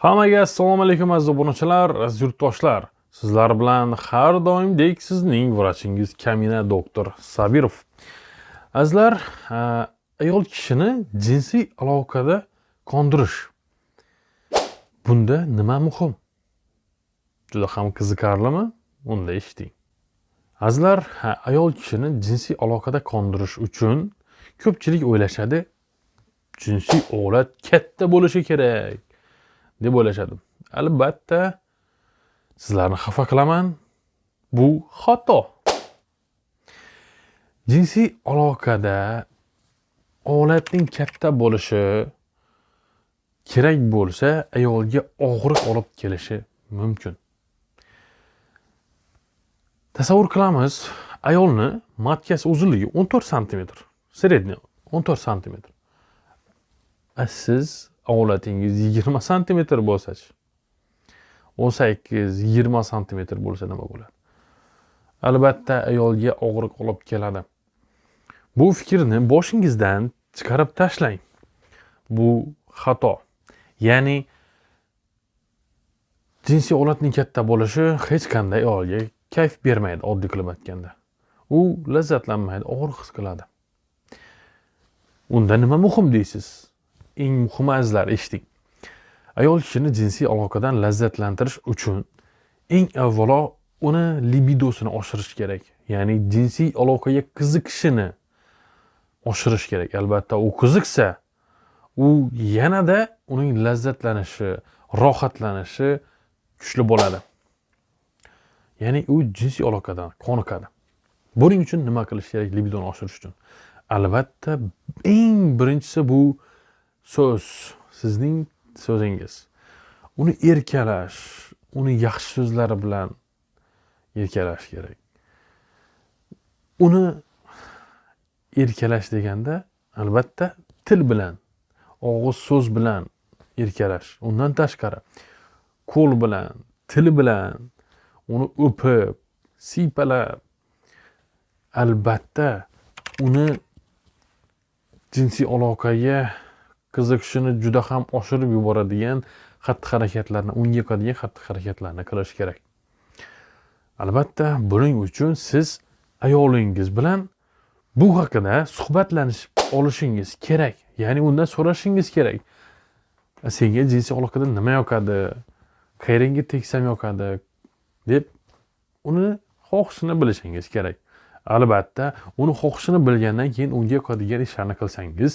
Hammaga assalomu alaykum aziz obunachilar, aziz yurtdoshlar. Sizlar bilan har doimdek sizning vrachingiz Kamina doktor Sabirov. Azizlar, ayol kishini jinsiy aloqada qondirish. Bunda nima muhim? Juda ham qiziqarlimi? Unda eshiting. Azizlar, ayol kishini jinsiy aloqada qondirish uchun ko'pchilik o'ylashadi, jinsiy olat katta bo'lishi kerak. Deb o'ylashadi. Albatta sizlarni xafa qilaman. Bu xato. Jinsiy aloqada olatning katta bo'lishi kerak bo'lsa ayolga og'riq olib kelishi mumkin. Tasavvur qilamiz ayolni matkasi uzunligi 14 santimetr средний 14 santimetr. Siz ovlatingiz yigirma santimetr bo'lsachi o'n sakkiz yigirma santimetr bo'lsa nima bo'ladi? Albatta ayolga og'riq olib keladi. Bu fikrni boshingizdan chiqarib tashlang. Bu xato. Ya'ni jinsiy olatning katta bo'lishi hech qanday ayolga kayf bermaydi oddiy qilib aytganda u lazzatlanmaydi og'riq his qiladi. Unda nima muhim deysiz? Eng muhim azizlar eshitdik. Ayol kishini jinsiy aloqadan lazzatlantirish uchun eng avvalo uni libidosini oshirish kerak. Ya'ni jinsiy aloqaga qiziqishini oshirish kerak. Albatta u qiziqsa u yanada uning lazzatlanishi rohatlanishi kuchli bo'ladi. Ya'ni u jinsiy aloqadan qoniqadi buning uchun nima qilish kerak libidoni oshirish uchun? Albatta eng birinchisi bu so'z sizning so'zingiz. Uni erkalash uni yaxshi so'zlari bilan erkalash kerak. Uni erkalash deganda albatta til bilan og'iz so'z bilan erkalash undan tashqari. Qo'l bilan til bilan uni o'pib siypalab albatta uni jinsiy aloqaga qiziqishini juda ham oshirib yuboradigan xatti harakatlarni unga yoqadigan xatti harakatlarni qilish kerak. Albatta buning uchun siz ayolingiz bilan bu haqida suhbatlanishib olishingiz kerak. Ya'ni undan so'rashingiz kerak. Senga jinsiy aloqada nima yoqadi? Qayerangga tegsam yoqadi? deb uni xohishini bilishingiz kerak. Albatta uni xohishini bilgandan keyin unga yoqadigan ishlarni qilsangiz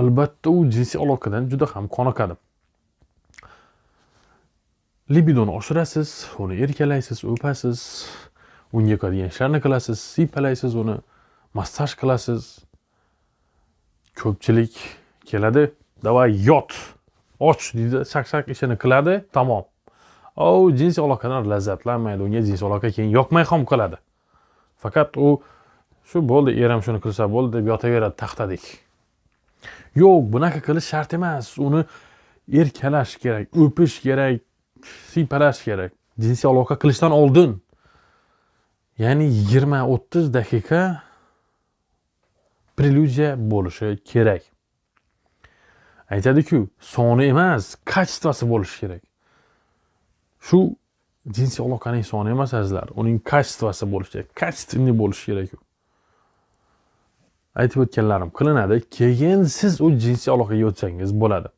albatta u jinsiy aloqadan juda ham qoniqadi libidoni oshirasiz uni erkalaysiz o'pasiz unga yoqadigan ishlarni qilasiz siypalaysiz uni massaj qilasiz. Ko'pchilik keladi давай yot och deydi shak shak ishini qiladi tamom. U jinsiy aloqadan lazzatlanmaydi unga jinsiy aloqa keyin yoqmay ham qoladi. Faqat u shu bo'ldi erim shuni qilsa bo'ldi deb yotaveradi taxtadek yo'q bunaqa qilish shart emas. Uni erkalash kerak o'pish kerak siypalash kerak. Jinsiy aloqa qilishdan oldin. Ya'ni yigirma o'ttiz daqiqa preludiya bo'lishi kerak. Aytadiku soni emas kачествоsi bo'lishi kerak. Shu jinsiy aloqaning soni emas azizlar. Uning качествоsi bo'lishi kerak. Качественный bo'lishi kerak aytib o'tganlarim qilinadi keyin siz u jinsiy aloqaga o'tsangiz bo'ladi.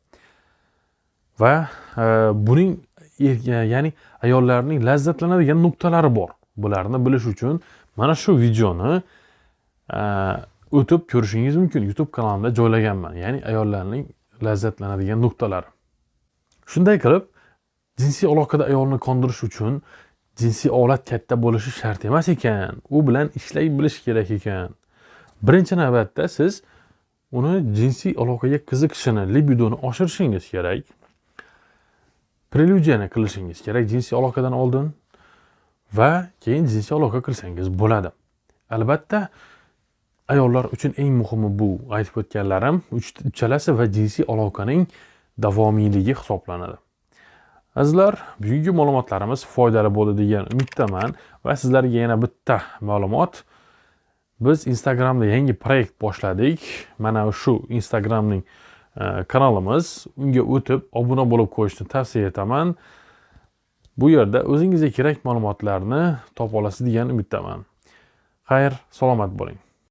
Va e, buning e, ya'ni ayollarning lazzatlanadigan nuqtalari bor. Bularni bilish uchun mana shu videoni e, o'tib ko'rishingiz mumkin youtube kanalimda joylaganman. Ya'ni ayollarning lazzatlanadigan nuqtalari. Shunday qilib jinsiy aloqada ayolni qondirish uchun jinsiy olat katta bo'lishi shart emas ekan. U bilan ishlay bilish kerak ekan. Birinchi navbatda siz uni jinsiy aloqaga qiziqishini libidoni oshirishingiz kerak. Preludiyani qilishingiz kerak jinsiy aloqadan oldin va keyin jinsiy aloqa qilsangiz bo'ladi. Albatta ayollar uchun eng muhimi bu aytib o'tganlarim uchalasi va jinsiy aloqaning davomiyligi hisoblanadi. Azizlar bugungi ma'lumotlarimiz foydali bo'ldi degan umiddaman va sizlarga yana bitta ma'lumot biz instagramda yangi proyekt boshladik. Mana shu instagramning e, kanalimiz. Unga o'tib obuna bo'lib qo'yishni tavsiya etaman. Bu yerda o'zingizga kerak ma'lumotlarni topa olasiz degan umiddaman. Xayr salomat bo'ling.